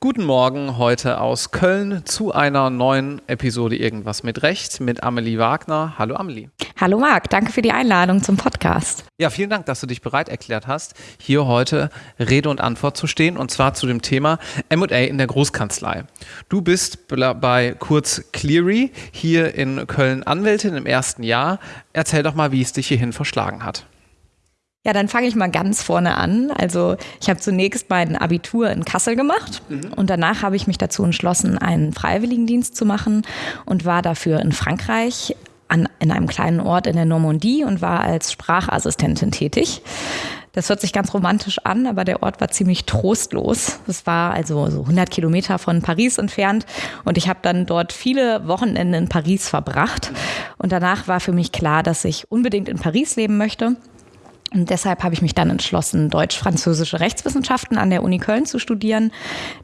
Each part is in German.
Guten Morgen heute aus Köln zu einer neuen Episode Irgendwas mit Recht mit Amelie Wagner. Hallo Amelie. Hallo Marc, danke für die Einladung zum Podcast. Ja, vielen Dank, dass du dich bereit erklärt hast, hier heute Rede und Antwort zu stehen und zwar zu dem Thema M&A in der Großkanzlei. Du bist bei Kurz Cleary hier in Köln Anwältin im ersten Jahr. Erzähl doch mal, wie es dich hierhin verschlagen hat. Ja, dann fange ich mal ganz vorne an. Also ich habe zunächst mein Abitur in Kassel gemacht mhm. und danach habe ich mich dazu entschlossen, einen Freiwilligendienst zu machen und war dafür in Frankreich an, in einem kleinen Ort in der Normandie und war als Sprachassistentin tätig. Das hört sich ganz romantisch an, aber der Ort war ziemlich trostlos. Es war also so 100 Kilometer von Paris entfernt und ich habe dann dort viele Wochenende in Paris verbracht. Und danach war für mich klar, dass ich unbedingt in Paris leben möchte und deshalb habe ich mich dann entschlossen, deutsch-französische Rechtswissenschaften an der Uni Köln zu studieren.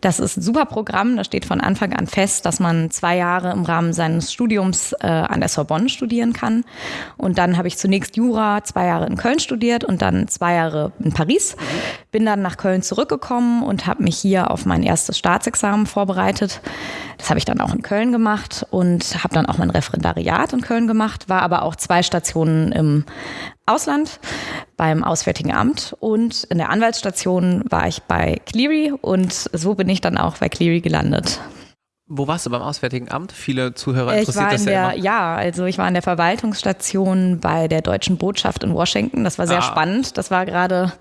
Das ist ein super Programm. Da steht von Anfang an fest, dass man zwei Jahre im Rahmen seines Studiums äh, an der Sorbonne studieren kann. Und dann habe ich zunächst Jura zwei Jahre in Köln studiert und dann zwei Jahre in Paris. Bin dann nach Köln zurückgekommen und habe mich hier auf mein erstes Staatsexamen vorbereitet. Das habe ich dann auch in Köln gemacht und habe dann auch mein Referendariat in Köln gemacht, war aber auch zwei Stationen im Ausland beim Auswärtigen Amt und in der Anwaltsstation war ich bei Cleary und so bin ich dann auch bei Cleary gelandet. Wo warst du beim Auswärtigen Amt? Viele Zuhörer interessiert ich war das in ja der, immer. Ja, also ich war in der Verwaltungsstation bei der deutschen Botschaft in Washington. Das war sehr Ah. spannend. Das war gerade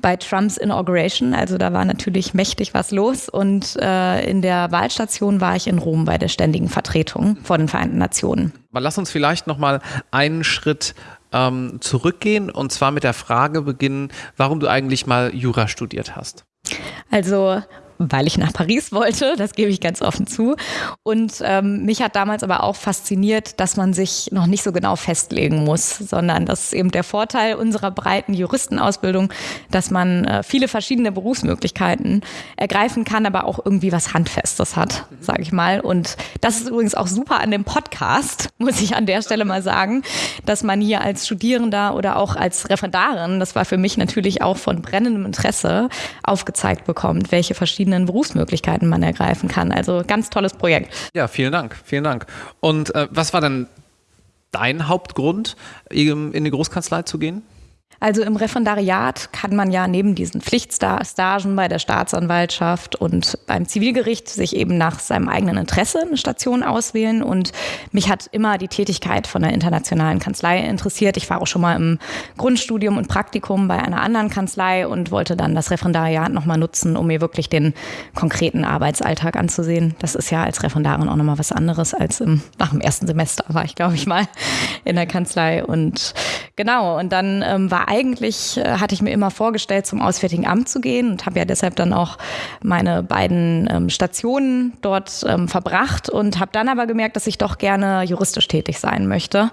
bei Trumps Inauguration. Also da war natürlich mächtig was los. Und äh, in der Wahlstation war ich in Rom bei der ständigen Vertretung vor den Vereinten Nationen. Aber lass uns vielleicht noch mal einen Schritt ähm, zurückgehen und zwar mit der Frage beginnen, warum du eigentlich mal Jura studiert hast. Also weil ich nach Paris wollte, das gebe ich ganz offen zu. Und ähm, mich hat damals aber auch fasziniert, dass man sich noch nicht so genau festlegen muss, sondern das ist eben der Vorteil unserer breiten Juristenausbildung, dass man äh, viele verschiedene Berufsmöglichkeiten ergreifen kann, aber auch irgendwie was Handfestes hat, sage ich mal. Und das ist übrigens auch super an dem Podcast, muss ich an der Stelle mal sagen, dass man hier als Studierender oder auch als Referendarin, das war für mich natürlich auch von brennendem Interesse, aufgezeigt bekommt, welche verschiedenen Berufsmöglichkeiten man ergreifen kann. Also ganz tolles Projekt. Ja, vielen Dank, vielen Dank. Und äh, was war denn dein Hauptgrund, in die Großkanzlei zu gehen? Also im Referendariat kann man ja neben diesen Pflichtstagen bei der Staatsanwaltschaft und beim Zivilgericht sich eben nach seinem eigenen Interesse eine Station auswählen. Und mich hat immer die Tätigkeit von der internationalen Kanzlei interessiert. Ich war auch schon mal im Grundstudium und Praktikum bei einer anderen Kanzlei und wollte dann das Referendariat nochmal nutzen, um mir wirklich den konkreten Arbeitsalltag anzusehen. Das ist ja als Referendarin auch nochmal was anderes als im, nach dem ersten Semester war ich, glaube ich, mal in der Kanzlei. Und genau, und dann ähm, war eigentlich, äh, hatte ich mir immer vorgestellt, zum Auswärtigen Amt zu gehen und habe ja deshalb dann auch meine beiden ähm, Stationen dort ähm, verbracht und habe dann aber gemerkt, dass ich doch gerne juristisch tätig sein möchte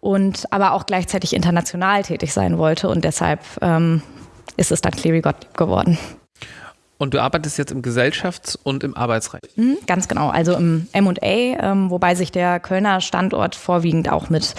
und aber auch gleichzeitig international tätig sein wollte und deshalb ähm, ist es dann Cleary Gottlieb geworden. Und du arbeitest jetzt im Gesellschafts- und im Arbeitsrecht. Mhm, ganz genau, also im M&A, ähm, wobei sich der Kölner Standort vorwiegend auch mit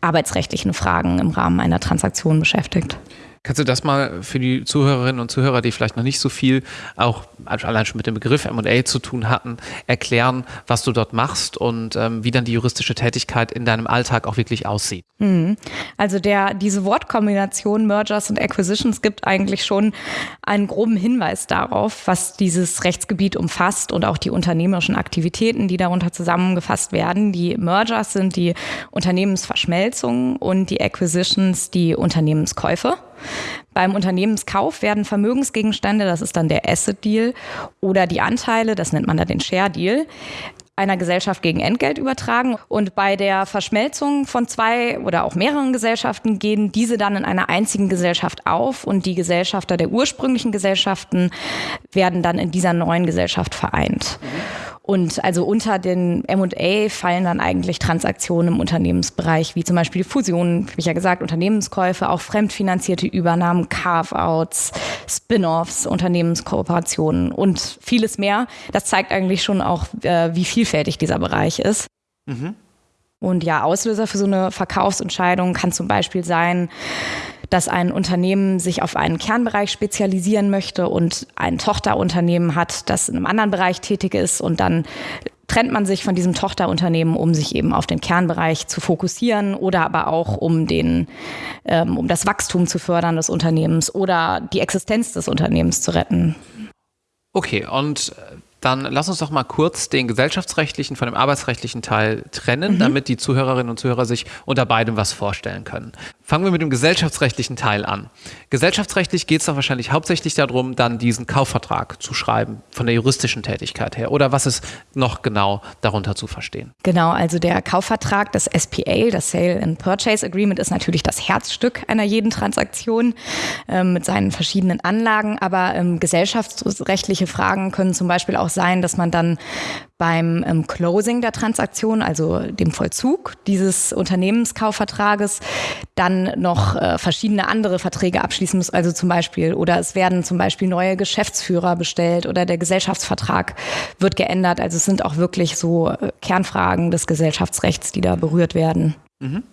arbeitsrechtlichen Fragen im Rahmen einer Transaktion beschäftigt. Kannst du das mal für die Zuhörerinnen und Zuhörer, die vielleicht noch nicht so viel auch allein schon mit dem Begriff M&A zu tun hatten, erklären, was du dort machst und ähm, wie dann die juristische Tätigkeit in deinem Alltag auch wirklich aussieht? Mhm. Also der, diese Wortkombination Mergers und Acquisitions gibt eigentlich schon einen groben Hinweis darauf, was dieses Rechtsgebiet umfasst und auch die unternehmerischen Aktivitäten, die darunter zusammengefasst werden. Die Mergers sind die Unternehmensverschmelzung und die Acquisitions die Unternehmenskäufe. Beim Unternehmenskauf werden Vermögensgegenstände, das ist dann der Asset Deal, oder die Anteile, das nennt man dann den Share Deal, einer Gesellschaft gegen Entgelt übertragen. Und bei der Verschmelzung von zwei oder auch mehreren Gesellschaften gehen diese dann in einer einzigen Gesellschaft auf und die Gesellschafter der ursprünglichen Gesellschaften werden dann in dieser neuen Gesellschaft vereint. Und also unter den M&A fallen dann eigentlich Transaktionen im Unternehmensbereich, wie zum Beispiel Fusionen, wie ich ja gesagt, Unternehmenskäufe, auch fremdfinanzierte Übernahmen, Carve-outs, Spin-offs, Unternehmenskooperationen und vieles mehr. Das zeigt eigentlich schon auch, äh, wie vielfältig dieser Bereich ist. Mhm. Und ja, Auslöser für so eine Verkaufsentscheidung kann zum Beispiel sein, dass ein Unternehmen sich auf einen Kernbereich spezialisieren möchte und ein Tochterunternehmen hat, das in einem anderen Bereich tätig ist und dann trennt man sich von diesem Tochterunternehmen, um sich eben auf den Kernbereich zu fokussieren oder aber auch um den, ähm, um das Wachstum zu fördern des Unternehmens oder die Existenz des Unternehmens zu retten. Okay, und dann lass uns doch mal kurz den gesellschaftsrechtlichen von dem arbeitsrechtlichen Teil trennen, mhm. damit die Zuhörerinnen und Zuhörer sich unter beidem was vorstellen können. Fangen wir mit dem gesellschaftsrechtlichen Teil an. Gesellschaftsrechtlich geht es doch wahrscheinlich hauptsächlich darum, dann diesen Kaufvertrag zu schreiben, von der juristischen Tätigkeit her. Oder was ist noch genau darunter zu verstehen? Genau, also der Kaufvertrag, das SPA, das Sale and Purchase Agreement, ist natürlich das Herzstück einer jeden Transaktion äh, mit seinen verschiedenen Anlagen. Aber ähm, gesellschaftsrechtliche Fragen können zum Beispiel auch sein, dass man dann beim ähm, Closing der Transaktion, also dem Vollzug dieses Unternehmenskaufvertrages, dann noch äh, verschiedene andere Verträge abschließen muss. Also zum Beispiel, oder es werden zum Beispiel neue Geschäftsführer bestellt oder der Gesellschaftsvertrag wird geändert. Also es sind auch wirklich so äh, Kernfragen des Gesellschaftsrechts, die da berührt werden. Mhm.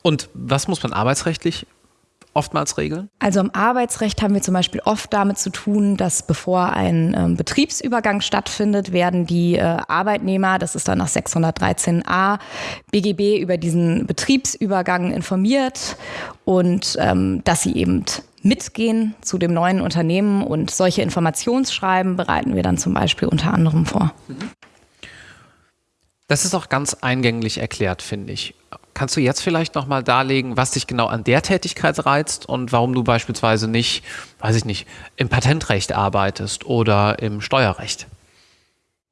Und was muss man arbeitsrechtlich oftmals regeln? Also im Arbeitsrecht haben wir zum Beispiel oft damit zu tun, dass bevor ein ähm, Betriebsübergang stattfindet, werden die äh, Arbeitnehmer, das ist dann nach 613a BGB, über diesen Betriebsübergang informiert und ähm, dass sie eben mitgehen zu dem neuen Unternehmen und solche Informationsschreiben bereiten wir dann zum Beispiel unter anderem vor. Das ist auch ganz eingänglich erklärt, finde ich. Kannst du jetzt vielleicht nochmal darlegen, was dich genau an der Tätigkeit reizt und warum du beispielsweise nicht, weiß ich nicht, im Patentrecht arbeitest oder im Steuerrecht?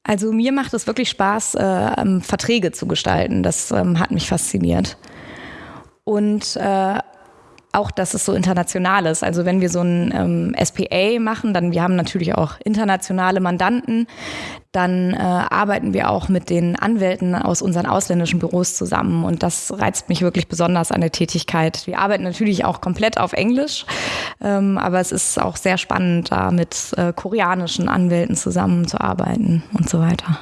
Also mir macht es wirklich Spaß, äh, ähm, Verträge zu gestalten. Das ähm, hat mich fasziniert. Und äh, auch, dass es so international ist. Also wenn wir so ein ähm, SPA machen, dann wir haben natürlich auch internationale Mandanten, dann äh, arbeiten wir auch mit den Anwälten aus unseren ausländischen Büros zusammen und das reizt mich wirklich besonders an der Tätigkeit. Wir arbeiten natürlich auch komplett auf Englisch, ähm, aber es ist auch sehr spannend, da mit äh, koreanischen Anwälten zusammenzuarbeiten und so weiter.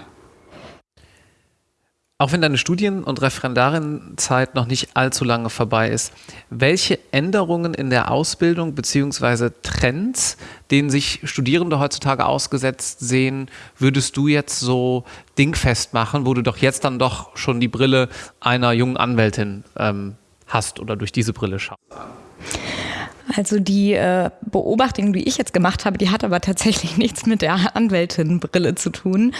Auch wenn deine Studien- und Referendarienzeit noch nicht allzu lange vorbei ist, welche Änderungen in der Ausbildung bzw. Trends, denen sich Studierende heutzutage ausgesetzt sehen, würdest du jetzt so dingfest machen, wo du doch jetzt dann doch schon die Brille einer jungen Anwältin ähm, hast oder durch diese Brille schaust? Also die äh, Beobachtung, die ich jetzt gemacht habe, die hat aber tatsächlich nichts mit der Anwältinbrille zu tun,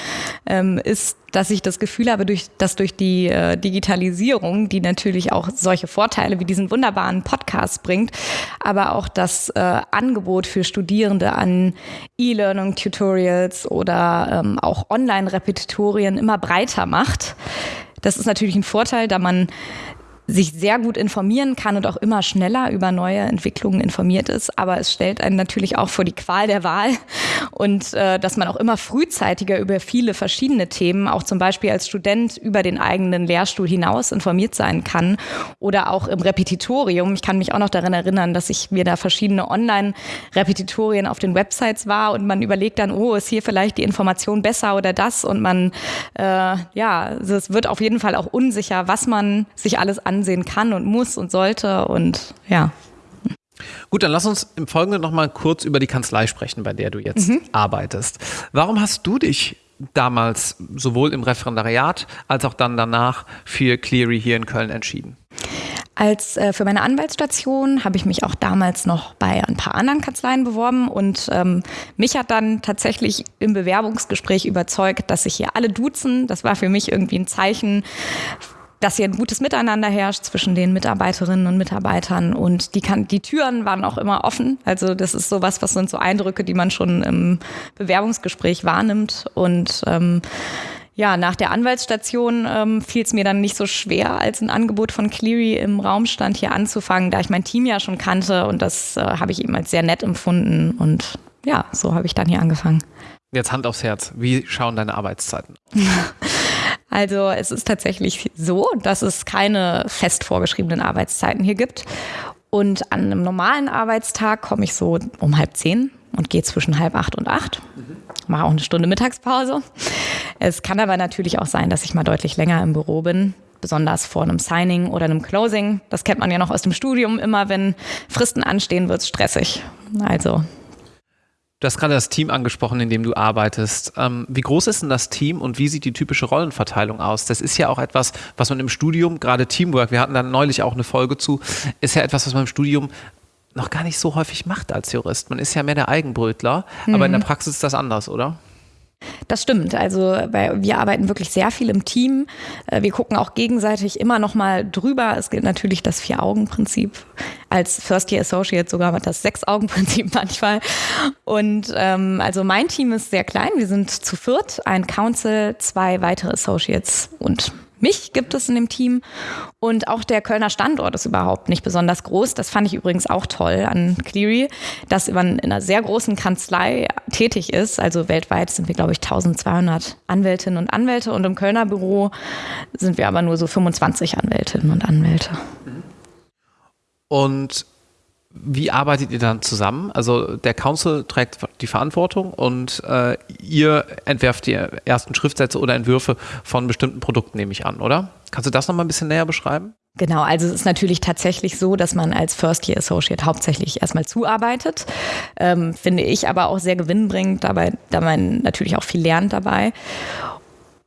ähm, ist, dass ich das Gefühl habe, durch, dass durch die äh, Digitalisierung, die natürlich auch solche Vorteile wie diesen wunderbaren Podcast bringt, aber auch das äh, Angebot für Studierende an E-Learning-Tutorials oder ähm, auch Online-Repetitorien immer breiter macht. Das ist natürlich ein Vorteil, da man sich sehr gut informieren kann und auch immer schneller über neue Entwicklungen informiert ist. Aber es stellt einen natürlich auch vor die Qual der Wahl und äh, dass man auch immer frühzeitiger über viele verschiedene Themen, auch zum Beispiel als Student über den eigenen Lehrstuhl hinaus informiert sein kann oder auch im Repetitorium. Ich kann mich auch noch daran erinnern, dass ich mir da verschiedene Online-Repetitorien auf den Websites war und man überlegt dann, oh, ist hier vielleicht die Information besser oder das und man, äh, ja, also es wird auf jeden Fall auch unsicher, was man sich alles an ansehen kann und muss und sollte und ja. Gut, dann lass uns im Folgenden nochmal kurz über die Kanzlei sprechen, bei der du jetzt mhm. arbeitest. Warum hast du dich damals sowohl im Referendariat als auch dann danach für Cleary hier in Köln entschieden? Als äh, für meine Anwaltsstation habe ich mich auch damals noch bei ein paar anderen Kanzleien beworben und ähm, mich hat dann tatsächlich im Bewerbungsgespräch überzeugt, dass sich hier alle duzen. Das war für mich irgendwie ein Zeichen dass hier ein gutes Miteinander herrscht zwischen den Mitarbeiterinnen und Mitarbeitern und die kann, die Türen waren auch immer offen. Also das ist sowas, was sind so Eindrücke, die man schon im Bewerbungsgespräch wahrnimmt und ähm, ja, nach der Anwaltsstation ähm, fiel es mir dann nicht so schwer, als ein Angebot von Cleary im Raum stand, hier anzufangen, da ich mein Team ja schon kannte und das äh, habe ich eben als sehr nett empfunden und ja, so habe ich dann hier angefangen. Jetzt Hand aufs Herz, wie schauen deine Arbeitszeiten? Also es ist tatsächlich so, dass es keine fest vorgeschriebenen Arbeitszeiten hier gibt. Und an einem normalen Arbeitstag komme ich so um halb zehn und gehe zwischen halb acht und acht. Mache auch eine Stunde Mittagspause. Es kann aber natürlich auch sein, dass ich mal deutlich länger im Büro bin. besonders vor einem Signing oder einem Closing. Das kennt man ja noch aus dem Studium. Immer wenn Fristen anstehen, wird es stressig. Also Du hast gerade das Team angesprochen, in dem du arbeitest. Ähm, wie groß ist denn das Team und wie sieht die typische Rollenverteilung aus? Das ist ja auch etwas, was man im Studium, gerade Teamwork, wir hatten da neulich auch eine Folge zu, ist ja etwas, was man im Studium noch gar nicht so häufig macht als Jurist. Man ist ja mehr der Eigenbrötler, mhm. aber in der mhm. Praxis ist das anders, oder? Das stimmt. Also wir arbeiten wirklich sehr viel im Team. Äh, wir gucken auch gegenseitig immer noch mal drüber. Es gilt natürlich das Vier-Augen-Prinzip. Als First-Year Associate sogar das Sechs-Augen-Prinzip manchmal. Und ähm, also mein Team ist sehr klein. Wir sind zu viert, ein Council, zwei weitere Associates und mich gibt es in dem Team und auch der Kölner Standort ist überhaupt nicht besonders groß. Das fand ich übrigens auch toll an Cleary, dass man in einer sehr großen Kanzlei tätig ist. Also weltweit sind wir, glaube ich, 1200 Anwältinnen und Anwälte und im Kölner Büro sind wir aber nur so 25 Anwältinnen und Anwälte. Und wie arbeitet ihr dann zusammen? Also der Council trägt die Verantwortung und äh, ihr entwerft die ersten Schriftsätze oder Entwürfe von bestimmten Produkten, nehme ich an, oder? Kannst du das nochmal ein bisschen näher beschreiben? Genau, also es ist natürlich tatsächlich so, dass man als First Year Associate hauptsächlich erstmal zuarbeitet. Ähm, finde ich aber auch sehr gewinnbringend, dabei, da man natürlich auch viel lernt dabei.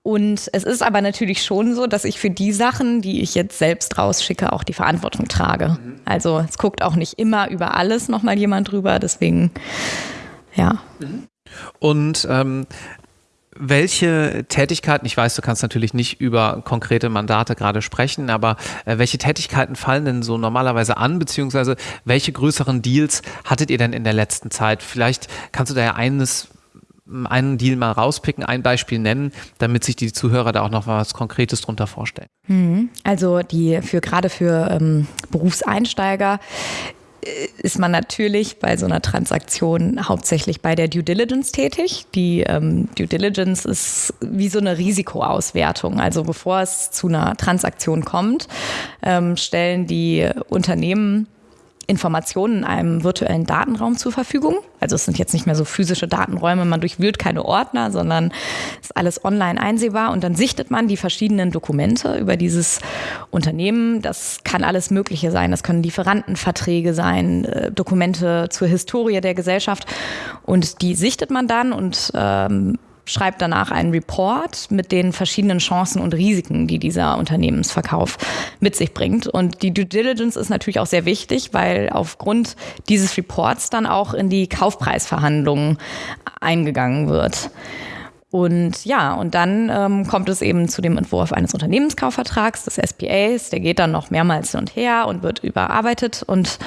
Und es ist aber natürlich schon so, dass ich für die Sachen, die ich jetzt selbst rausschicke, auch die Verantwortung trage. Also es guckt auch nicht immer über alles nochmal jemand drüber, deswegen ja. Und ähm, welche Tätigkeiten, ich weiß, du kannst natürlich nicht über konkrete Mandate gerade sprechen, aber äh, welche Tätigkeiten fallen denn so normalerweise an, beziehungsweise welche größeren Deals hattet ihr denn in der letzten Zeit? Vielleicht kannst du da ja eines einen Deal mal rauspicken, ein Beispiel nennen, damit sich die Zuhörer da auch noch was Konkretes drunter vorstellen. Mhm. Also die für gerade für ähm, Berufseinsteiger äh, ist man natürlich bei so einer Transaktion hauptsächlich bei der Due Diligence tätig. Die ähm, Due Diligence ist wie so eine Risikoauswertung. Also bevor es zu einer Transaktion kommt, ähm, stellen die Unternehmen Informationen in einem virtuellen Datenraum zur Verfügung. Also es sind jetzt nicht mehr so physische Datenräume, man durchwühlt keine Ordner, sondern ist alles online einsehbar und dann sichtet man die verschiedenen Dokumente über dieses Unternehmen. Das kann alles Mögliche sein. Das können Lieferantenverträge sein, äh, Dokumente zur Historie der Gesellschaft und die sichtet man dann und ähm, schreibt danach einen Report mit den verschiedenen Chancen und Risiken, die dieser Unternehmensverkauf mit sich bringt. Und die Due Diligence ist natürlich auch sehr wichtig, weil aufgrund dieses Reports dann auch in die Kaufpreisverhandlungen eingegangen wird. Und ja, und dann ähm, kommt es eben zu dem Entwurf eines Unternehmenskaufvertrags, des SPAs. Der geht dann noch mehrmals hin und her und wird überarbeitet. Und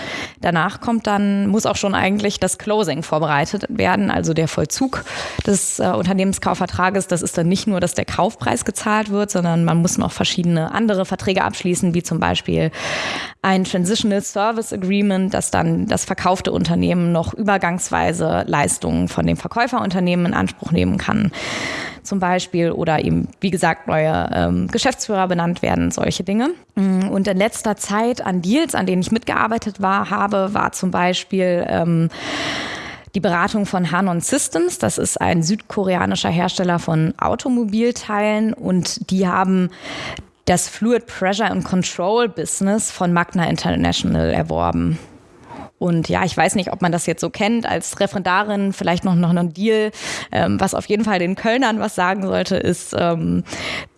danach kommt dann, muss auch schon eigentlich das Closing vorbereitet werden, also der Vollzug des äh, Unternehmenskaufvertrages. Das ist dann nicht nur, dass der Kaufpreis gezahlt wird, sondern man muss noch verschiedene andere Verträge abschließen, wie zum Beispiel ein Transitional Service Agreement, das dann das verkaufte Unternehmen noch übergangsweise Leistungen von dem Verkäuferunternehmen in Anspruch nehmen kann zum Beispiel oder eben, wie gesagt, neue ähm, Geschäftsführer benannt werden, solche Dinge. Mm, und in letzter Zeit an Deals, an denen ich mitgearbeitet war, habe, war zum Beispiel ähm, die Beratung von Hanon Systems. Das ist ein südkoreanischer Hersteller von Automobilteilen und die haben das Fluid Pressure and Control Business von Magna International erworben. Und ja, ich weiß nicht, ob man das jetzt so kennt als Referendarin, vielleicht noch, noch ein Deal. Ähm, was auf jeden Fall den Kölnern was sagen sollte, ist, ähm,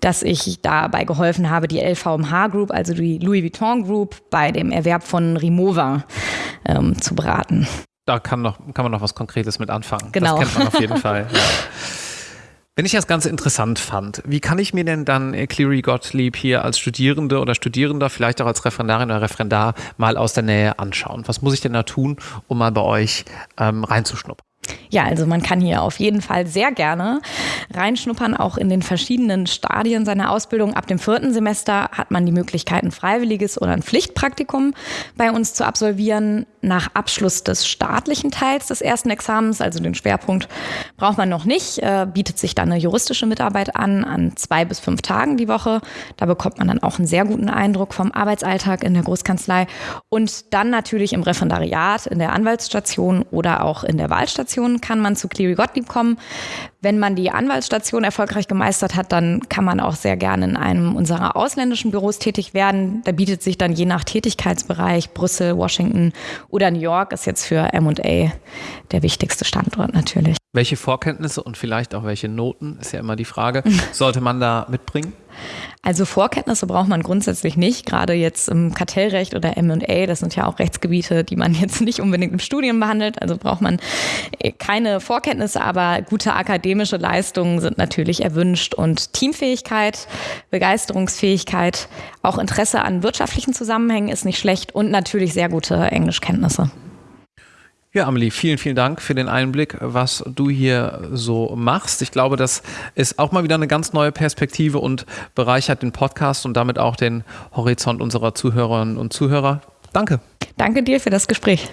dass ich dabei geholfen habe, die LVMH Group, also die Louis Vuitton Group, bei dem Erwerb von Rimowa ähm, zu beraten. Da kann, noch, kann man noch was Konkretes mit anfangen. Genau. Das kennt man auf jeden Fall. Ja. Wenn ich das Ganze interessant fand, wie kann ich mir denn dann Cleary Gottlieb hier als Studierende oder Studierender, vielleicht auch als Referendarin oder Referendar mal aus der Nähe anschauen? Was muss ich denn da tun, um mal bei euch ähm, reinzuschnuppern? Ja, also man kann hier auf jeden Fall sehr gerne reinschnuppern, auch in den verschiedenen Stadien seiner Ausbildung. Ab dem vierten Semester hat man die Möglichkeit, ein freiwilliges oder ein Pflichtpraktikum bei uns zu absolvieren. Nach Abschluss des staatlichen Teils des ersten Examens, also den Schwerpunkt, braucht man noch nicht, äh, bietet sich dann eine juristische Mitarbeit an, an zwei bis fünf Tagen die Woche. Da bekommt man dann auch einen sehr guten Eindruck vom Arbeitsalltag in der Großkanzlei und dann natürlich im Referendariat, in der Anwaltsstation oder auch in der Wahlstation kann man zu Cleary Gottlieb kommen. Wenn man die Anwaltsstation erfolgreich gemeistert hat, dann kann man auch sehr gerne in einem unserer ausländischen Büros tätig werden. Da bietet sich dann je nach Tätigkeitsbereich Brüssel, Washington oder New York ist jetzt für M&A der wichtigste Standort natürlich. Welche Vorkenntnisse und vielleicht auch welche Noten, ist ja immer die Frage, sollte man da mitbringen? Also Vorkenntnisse braucht man grundsätzlich nicht, gerade jetzt im Kartellrecht oder M&A, das sind ja auch Rechtsgebiete, die man jetzt nicht unbedingt im Studium behandelt, also braucht man äh, keine Vorkenntnisse, aber gute akademische Leistungen sind natürlich erwünscht. Und Teamfähigkeit, Begeisterungsfähigkeit, auch Interesse an wirtschaftlichen Zusammenhängen ist nicht schlecht und natürlich sehr gute Englischkenntnisse. Ja, Amelie, vielen, vielen Dank für den Einblick, was du hier so machst. Ich glaube, das ist auch mal wieder eine ganz neue Perspektive und bereichert den Podcast und damit auch den Horizont unserer Zuhörerinnen und Zuhörer. Danke. Danke dir für das Gespräch.